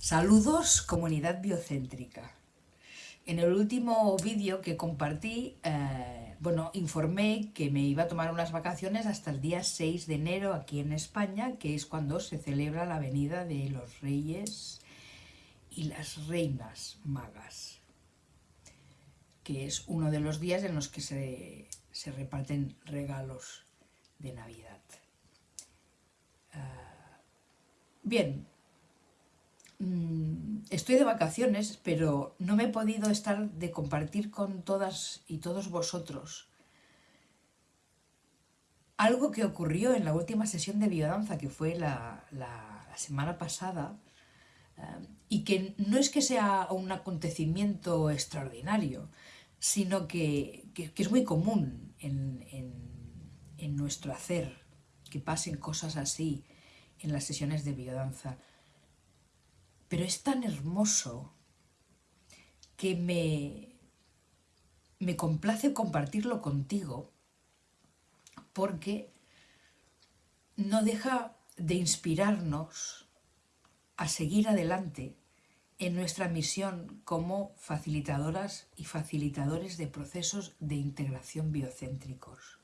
Saludos comunidad biocéntrica. En el último vídeo que compartí, eh, bueno, informé que me iba a tomar unas vacaciones hasta el día 6 de enero aquí en España, que es cuando se celebra la venida de los reyes y las reinas magas, que es uno de los días en los que se, reparten regalos de Navidad. Ah, bien, mm, estoy de vacaciones, pero no me he podido estar de compartir con todas y todos vosotros algo que ocurrió en la última sesión de biodanza, que fue la semana pasada, y que no es que sea un acontecimiento extraordinario, sino que, es muy común en, en, nuestro hacer que pasen cosas así en las sesiones de biodanza. Pero es tan hermoso que me, me complace compartirlo contigo porque no deja de inspirarnos a seguir adelante en nuestra misión como facilitadoras y facilitadores de procesos de integración biocéntricos.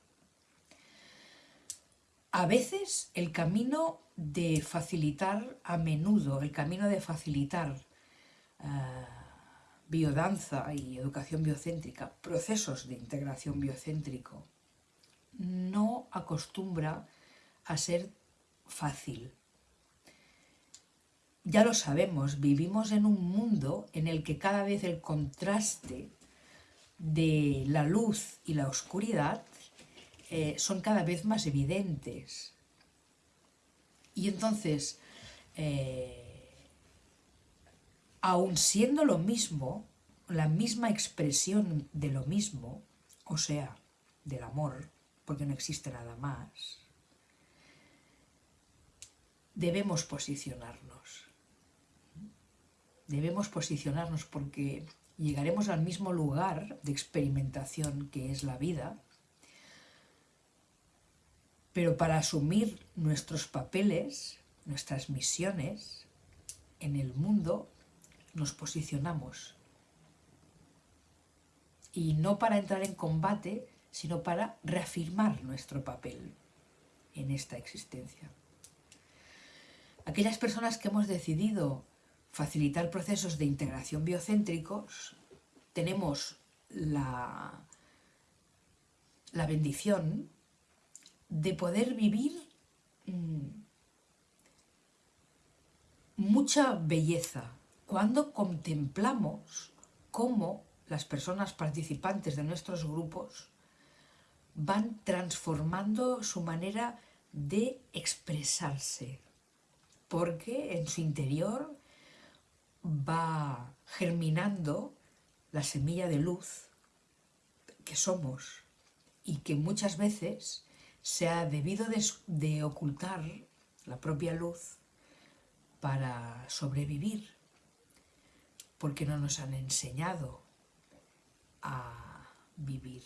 A veces el camino de facilitar, a menudo el camino de facilitar eh, biodanza y educación biocéntrica, procesos de integración biocéntrico, no acostumbra a ser fácil. Ya lo sabemos, vivimos en un mundo en el que cada vez el contraste de la luz y la oscuridad eh, son cada vez más evidentes. Y entonces, eh, aun siendo lo mismo, la misma expresión de lo mismo, o sea, del amor, porque no existe nada más, debemos posicionarnos debemos posicionarnos porque llegaremos al mismo lugar de experimentación que es la vida, pero para asumir nuestros papeles, nuestras misiones en el mundo, nos posicionamos. Y no para entrar en combate, sino para reafirmar nuestro papel en esta existencia. Aquellas personas que hemos decidido facilitar procesos de integración biocéntricos, tenemos la, la bendición de poder vivir mm, mucha belleza. Cuando contemplamos cómo las personas participantes de nuestros grupos van transformando su manera de expresarse, porque en su interior va germinando la semilla de luz que somos y que muchas veces se ha debido de, ocultar la propia luz para sobrevivir, porque no nos han enseñado a vivir.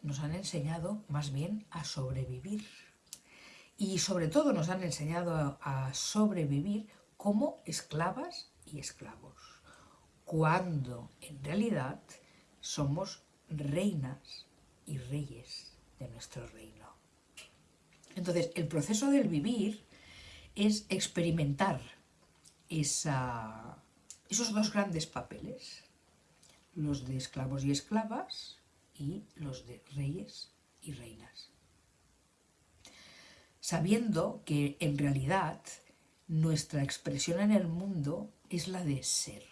Nos han enseñado más bien a sobrevivir. Y sobre todo nos han enseñado a sobrevivir como esclavas y esclavos, cuando en realidad somos reinas y reyes nuestro reino. Entonces, el proceso del vivir es experimentar esa, esos dos grandes papeles, los de esclavos y esclavas y los de reyes y reinas. Sabiendo que en realidad nuestra expresión en el mundo es la de ser.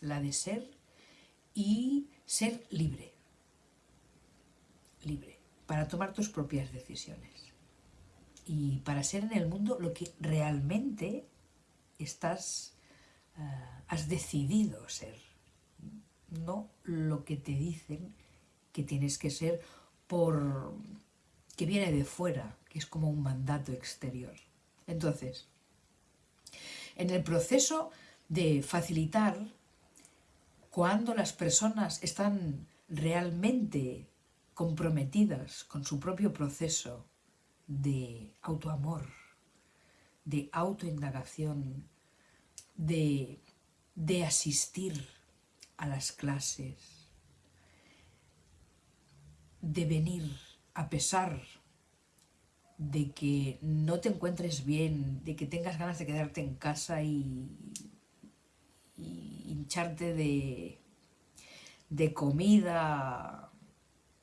La de ser y ser libre. Libre. Para tomar tus propias decisiones. Y para ser en el mundo lo que realmente estás, eh, has decidido ser. No lo que te dicen que tienes que ser por que viene de fuera, que es como un mandato exterior. Entonces, en el proceso de facilitar, cuando las personas están realmente comprometidas con su propio proceso de autoamor, de autoindagación, de, de asistir a las clases, de venir a pesar de que no te encuentres bien, de que tengas ganas de quedarte en casa y, hincharte de, de comida,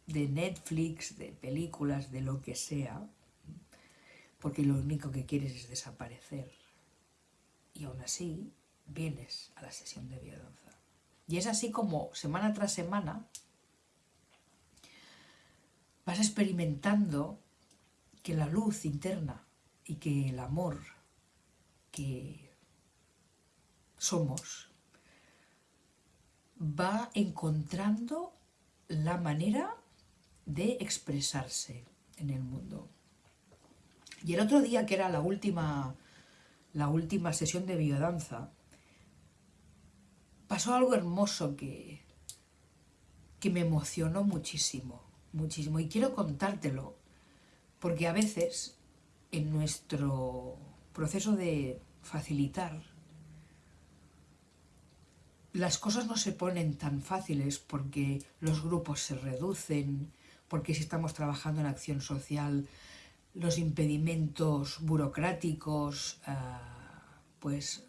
de Netflix, de películas, de lo que sea, porque lo único que quieres es desaparecer. Y aún así vienes a la sesión de biodanza. Y es así como semana tras semana vas experimentando que la luz interna y que el amor que somos va encontrando la manera de expresarse en el mundo. Y el otro día, que era la última, la última sesión de biodanza, pasó algo hermoso que, que me emocionó muchísimo, muchísimo. Y quiero contártelo, porque a veces en nuestro proceso de facilitar, las cosas no se ponen tan fáciles porque los grupos se reducen, porque si estamos trabajando en acción social, los impedimentos burocráticos ah, pues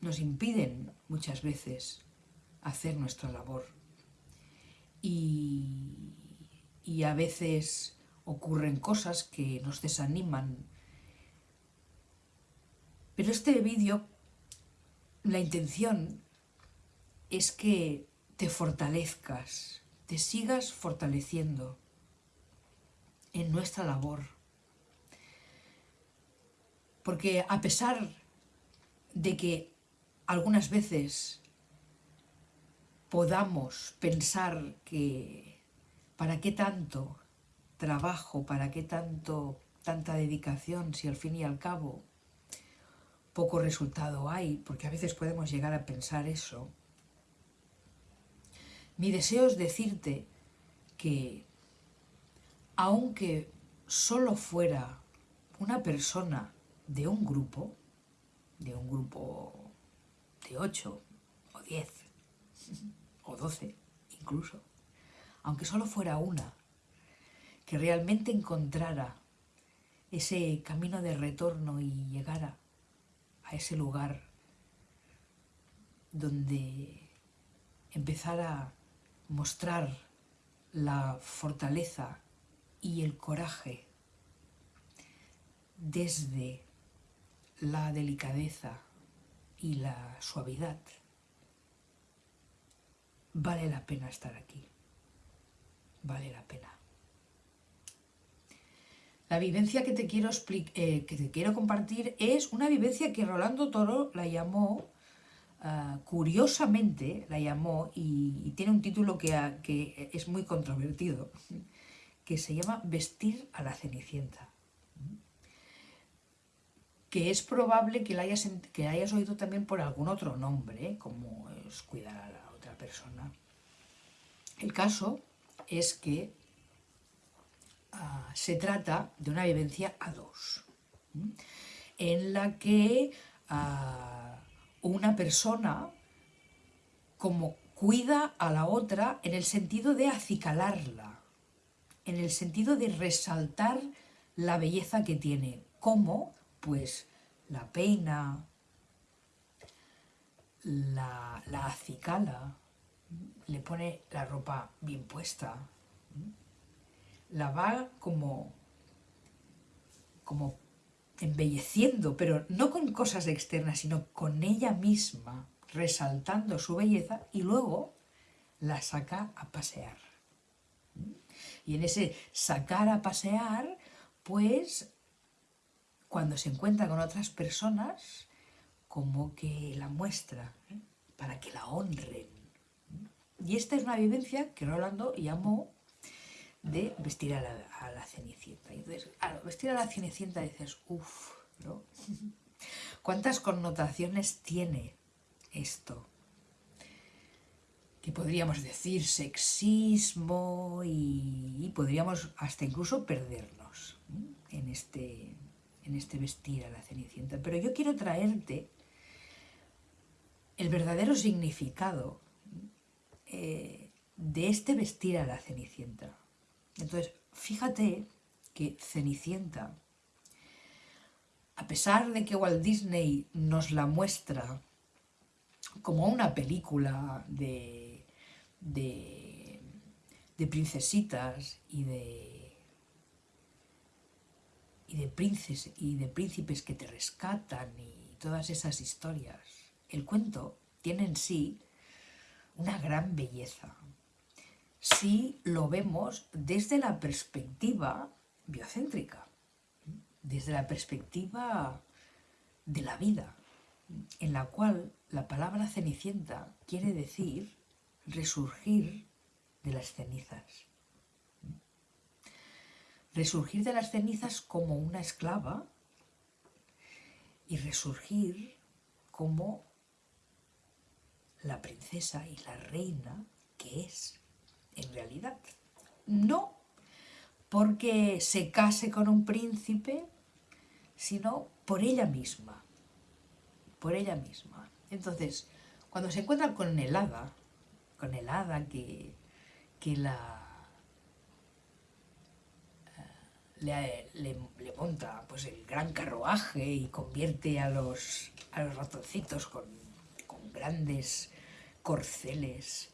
nos impiden muchas veces hacer nuestra labor. Y, y a veces ocurren cosas que nos desaniman. Pero este vídeo, la intención es que te fortalezcas, te sigas fortaleciendo en nuestra labor. Porque a pesar de que algunas veces podamos pensar que para qué tanto trabajo, para qué tanto, tanta dedicación si al fin y al cabo poco resultado hay, porque a veces podemos llegar a pensar eso. Mi deseo es decirte que aunque solo fuera una persona de un grupo, de un grupo de 8 o 10 o 12 incluso, aunque solo fuera una, que realmente encontrara ese camino de retorno y llegara a ese lugar donde empezara a mostrar la fortaleza y el coraje. Desde la delicadeza y la suavidad, vale la pena estar aquí, vale la pena. La vivencia que te quiero, eh, que te quiero compartir es una vivencia que Rolando Toro la llamó, ah, curiosamente la llamó, y, tiene un título que, que, es muy controvertido, que se llama Vestir a la Cenicienta. Que es probable que la hayas, que hayas oído también por algún otro nombre, como es cuidar a la otra persona. El caso es que Ah, se trata de una vivencia a dos, en la que ah, una persona como cuida a la otra en el sentido de acicalarla, en el sentido de resaltar la belleza que tiene. ¿Cómo? Pues la peina, la, la acicala, le pone la ropa bien puesta, la va como, como embelleciendo, pero no con cosas externas, sino con ella misma, resaltando su belleza y luego la saca a pasear. Y en ese sacar a pasear, pues cuando se encuentra con otras personas, como que la muestra, ¿eh? para que la honren. Y esta es una vivencia que Rolando llamó de vestir a la, cenicienta. entonces, vestir a la cenicienta dices, uff, ¿no? ¿Cuántas connotaciones tiene esto? Que podríamos decir sexismo y, podríamos hasta incluso perdernos en este, en este vestir a la cenicienta. Pero yo quiero traerte el verdadero significado eh, de este vestir a la Cenicienta. Entonces, fíjate que Cenicienta, a pesar de que Walt Disney nos la muestra como una película de, de, princesitas y de, y de, princes, y de príncipes que te rescatan y todas esas historias, el cuento tiene en sí una gran belleza. Si lo vemos desde la perspectiva biocéntrica, desde la perspectiva de la vida, en la cual la palabra cenicienta quiere decir resurgir de las cenizas. Resurgir de las cenizas como una esclava y resurgir como la princesa y la reina que es en realidad. No porque se case con un príncipe, sino por ella misma, por ella misma. Entonces, cuando se encuentra con el hada, con el hada que, que la eh, le, le, monta pues, el gran carruaje y convierte a los, a los ratoncitos con, con grandes corceles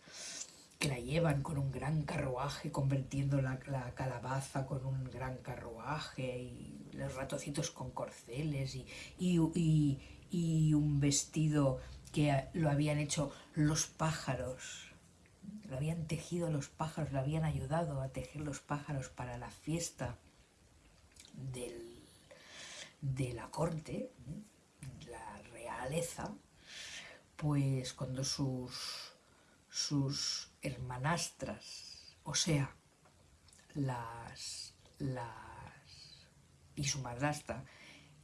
que la llevan con un gran carruaje, convirtiendo la, calabaza con un gran carruaje, y los ratoncitos con corceles, y, y, un vestido que lo habían hecho los pájaros, lo habían tejido los pájaros, lo habían ayudado a tejer los pájaros para la fiesta del, de la corte, la realeza, pues cuando sus, sus hermanastras, o sea, las, las y su madrastra,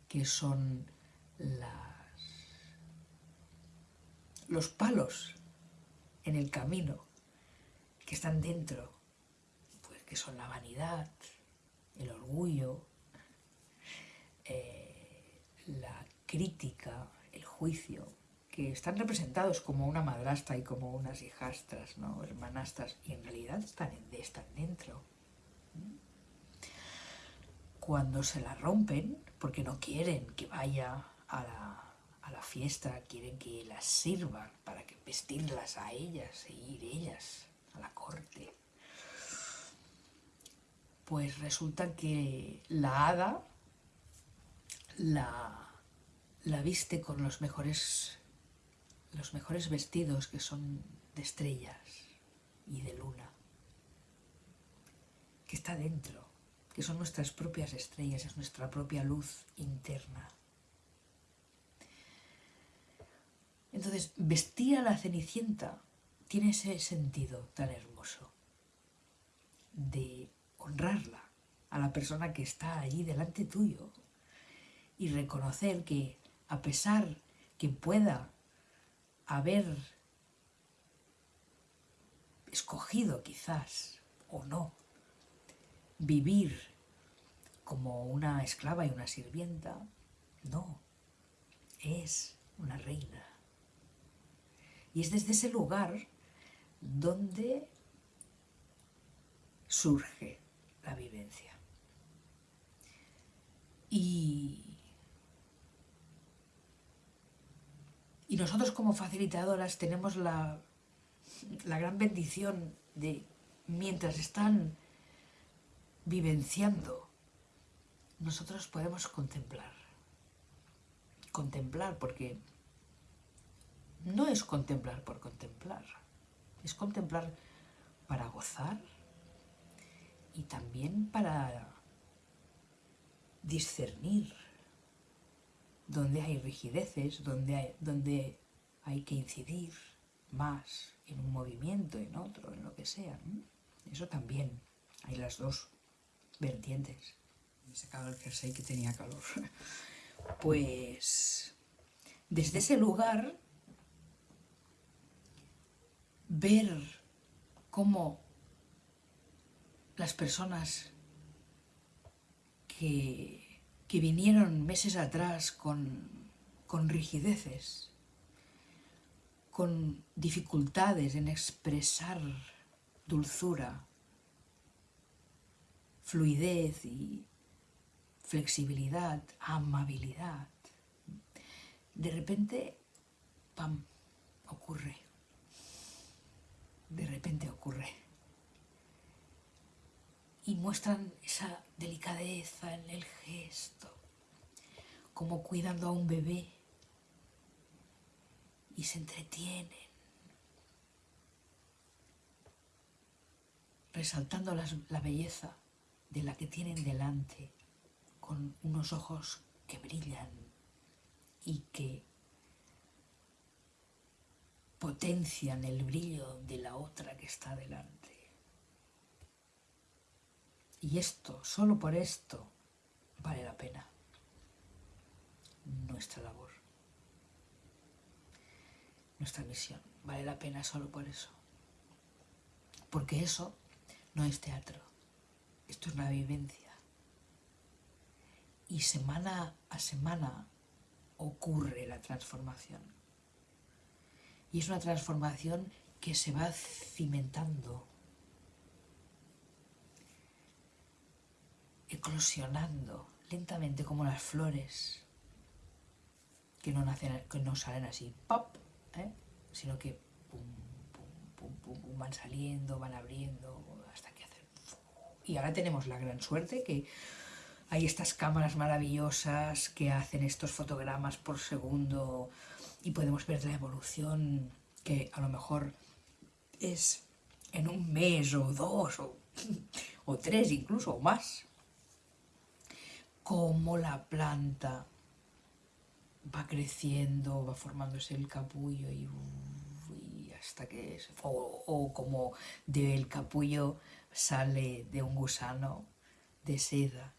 que son las, los palos en el camino que están dentro, pues que son la vanidad, el orgullo, eh, la crítica, el juicio, que están representados como una madrastra y como unas hijastras, ¿no? hermanastras, y en realidad están, dentro. Cuando se la rompen, porque no quieren que vaya a la, a la fiesta, quieren que las sirvan para que vestirlas a ellas e ir ellas a la corte. Pues resulta que la hada la, la viste con los mejores los mejores vestidos que son de estrellas y de luna, que está dentro, que son nuestras propias estrellas, es nuestra propia luz interna. Entonces, vestir a la cenicienta tiene ese sentido tan hermoso de honrarla a la persona que está allí delante tuyo y reconocer que a pesar que pueda haber escogido quizás o no vivir como una esclava y una sirvienta, no, es una reina. Y es desde ese lugar donde surge la vivencia. Y Y nosotros como facilitadoras tenemos la, gran bendición de, mientras están vivenciando, nosotros podemos contemplar. Contemplar porque no es contemplar por contemplar, es contemplar para gozar y también para discernir donde hay rigideces, donde hay, donde hay que incidir más en un movimiento, en otro, en lo que sea. Eso también, hay las dos vertientes. Me sacaba el jersey que tenía calor. Pues desde ese lugar ver cómo las personas que que vinieron meses atrás con, rigideces, con dificultades en expresar dulzura, fluidez y flexibilidad, amabilidad, de repente, ¡pam!, ocurre. De repente ocurre. Y muestran esa delicadeza en el gesto, como cuidando a un bebé y se entretienen, resaltando la belleza de la que tienen delante, con unos ojos que brillan y que potencian el brillo de la otra que está delante. Y esto, solo por esto, vale la pena nuestra labor nuestra misión. Vale la pena solo por eso. Porque eso no es teatro. Esto es una vivencia. Y semana a semana ocurre la transformación. Y es una transformación que se va cimentando, eclosionando lentamente como las flores que no, salen así, ¡pop! ¿eh? sino que van saliendo, van abriendo, hasta que hacen... Y ahora tenemos la gran suerte que hay estas cámaras maravillosas que hacen estos fotogramas por segundo y podemos ver la evolución que a lo mejor es en un mes o dos o, o tres incluso o más. Como la planta va creciendo, va formándose el capullo y, hasta que... Es, o, como del capullo sale de un gusano de seda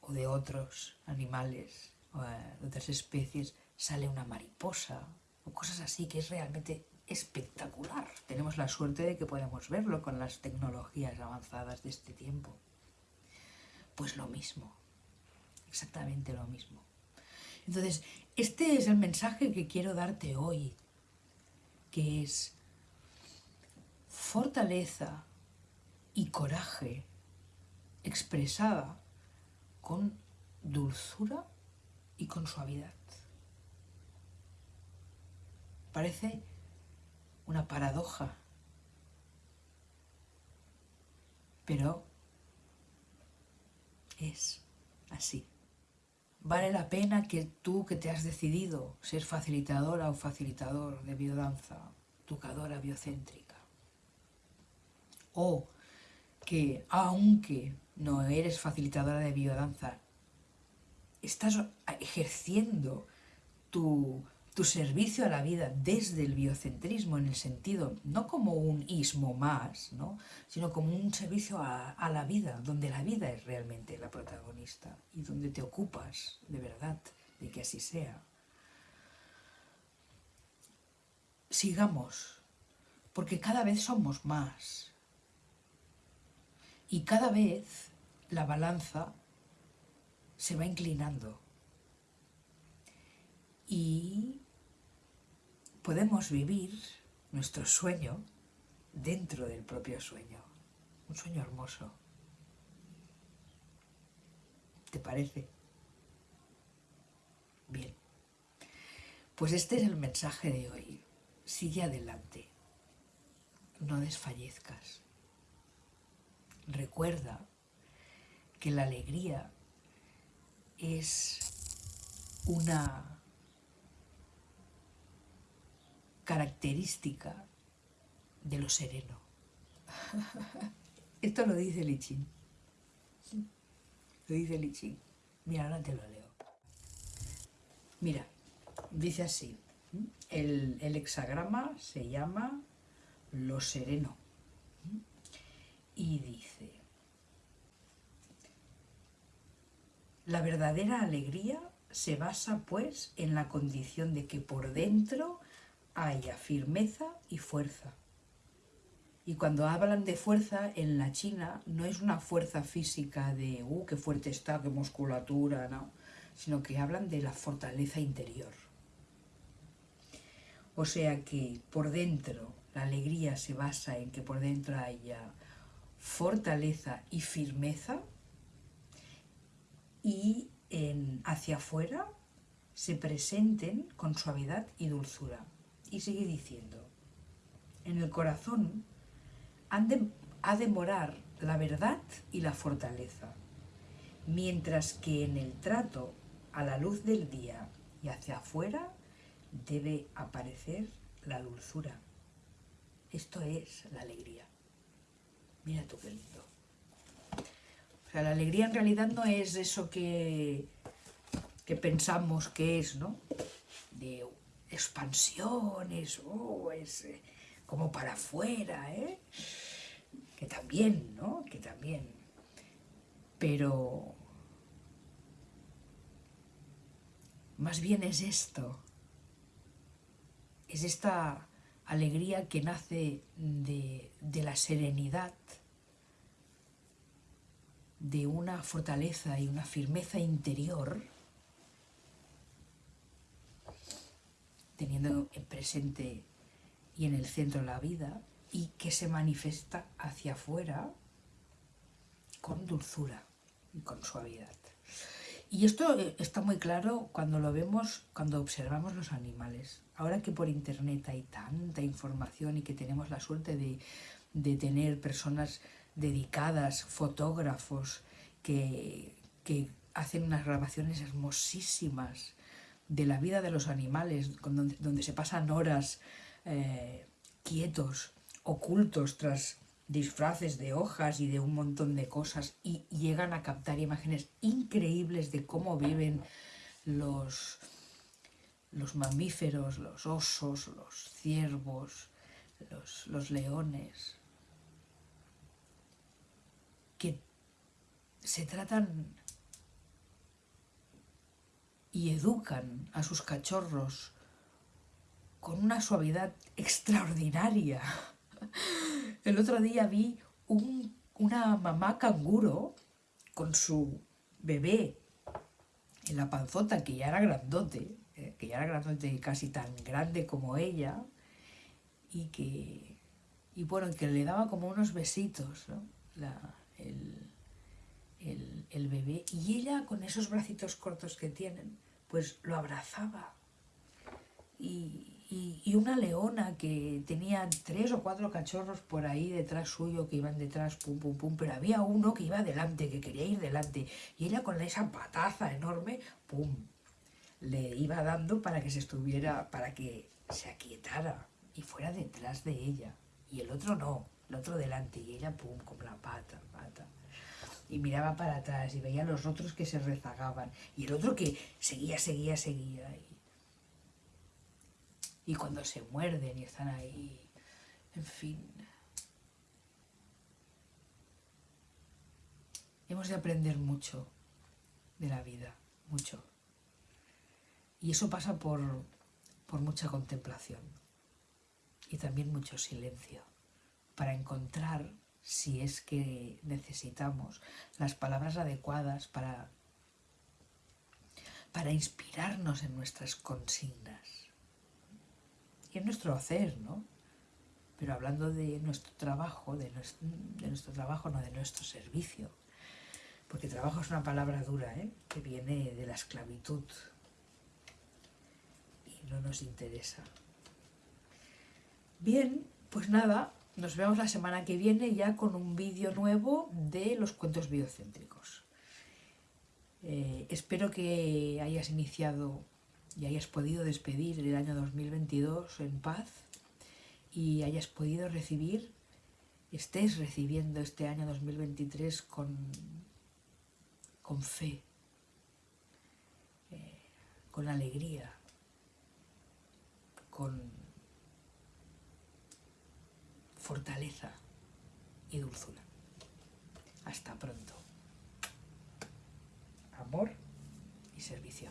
o de otros animales o de otras especies sale una mariposa o cosas así que es realmente espectacular. Tenemos la suerte de que podemos verlo con las tecnologías avanzadas de este tiempo. Pues lo mismo, exactamente lo mismo. Entonces, este es el mensaje que quiero darte hoy, que es fortaleza y coraje expresada con dulzura y con suavidad. Parece una paradoja, pero es así. Vale la pena que tú que te has decidido ser facilitadora o facilitador de biodanza, educadora biocéntrica, o que aunque no eres facilitadora de biodanza, estás ejerciendo tu tu servicio a la vida desde el biocentrismo en el sentido, no como un ismo más, ¿no? sino como un servicio a, la vida, donde la vida es realmente la protagonista y donde te ocupas de verdad de que así sea. Sigamos, porque cada vez somos más y cada vez la balanza se va inclinando y podemos vivir nuestro sueño dentro del propio sueño. Un sueño hermoso. ¿Te parece? Bien. Pues este es el mensaje de hoy. Sigue adelante. No desfallezcas. Recuerda que la alegría es una característica de lo sereno. Esto lo dice Lichín. Lo dice Lichín. Mira, ahora te lo leo. Mira, dice así. El, el hexagrama se llama lo sereno. Y dice, la verdadera alegría se basa pues en la condición de que por dentro haya firmeza y fuerza. Y cuando hablan de fuerza en la China, no es una fuerza física de, uh, qué fuerte está, qué musculatura, no, sino que hablan de la fortaleza interior. O sea que por dentro la alegría se basa en que por dentro haya fortaleza y firmeza y en, hacia afuera se presenten con suavidad y dulzura. Y sigue diciendo, en el corazón ha de morar la verdad y la fortaleza, mientras que en el trato a la luz del día y hacia afuera debe aparecer la dulzura. Esto es la alegría. Mira tú qué lindo. O sea, la alegría en realidad no es eso que, que pensamos que es, ¿no? De expansiones, oh, es eh, como para afuera, ¿eh? Que también, ¿no? Que también. Pero más bien es esto, es esta alegría que nace de, de, la serenidad, de una fortaleza y una firmeza interior, teniendo en presente y en el centro la vida, y que se manifiesta hacia afuera con dulzura y con suavidad. Y esto eh, está muy claro cuando lo vemos, cuando observamos los animales. Ahora que por internet hay tanta información y que tenemos la suerte de, de tener personas dedicadas, fotógrafos, que, que, hacen unas grabaciones hermosísimas de la vida de los animales, donde, donde se pasan horas eh, quietos, ocultos tras disfraces de hojas y de un montón de cosas y llegan a captar imágenes increíbles de cómo viven los, los mamíferos, los osos, los ciervos, los, los leones, que se tratan y educan a sus cachorros con una suavidad extraordinaria. El otro día vi una mamá canguro con su bebé en la panzota, que ya era grandote, eh, que ya era grandote casi tan grande como ella, y que, y bueno, que le daba como unos besitos, el, el bebé, y ella con esos bracitos cortos que tienen, pues lo abrazaba. Y, y, una leona que tenía tres o cuatro cachorros por ahí detrás suyo que iban detrás, pum, pum, pum, pero había uno que iba delante, que quería ir delante, y ella con esa pataza enorme, pum, le iba dando para que se estuviera, para que se aquietara y fuera detrás de ella, y el otro no, el otro delante, y ella, pum, con la pata y miraba para atrás y veía a los otros que se rezagaban y el otro que seguía, seguía, seguía y cuando se muerden y están ahí, en fin. Hemos de aprender mucho de la vida, mucho. Y eso pasa por, por mucha contemplación y también mucho silencio para encontrar, si es que necesitamos, las palabras adecuadas para, para inspirarnos en nuestras consignas en nuestro hacer, ¿no? Pero hablando de nuestro trabajo, de nuestro, trabajo, no de nuestro servicio. Porque trabajo es una palabra dura, ¿eh? Que viene de la esclavitud. Y no nos interesa. Bien, pues nada, nos vemos la semana que viene ya con un vídeo nuevo de los cuentos biocéntricos. Eh, espero que hayas iniciado y hayas podido despedir el año 2022 en paz y hayas podido recibir, estés recibiendo este año 2023 con, con fe, eh, con alegría, con fortaleza y dulzura. Hasta pronto. Amor y servicio.